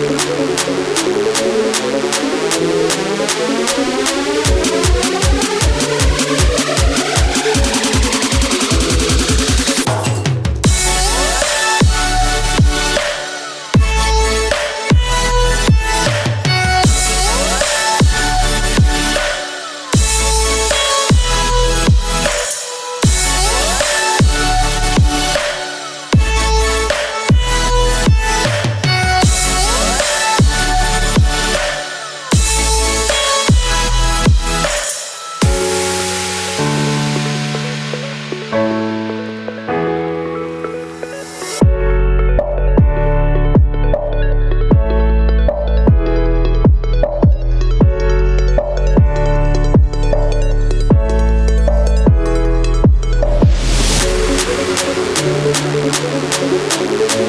Thank Gracias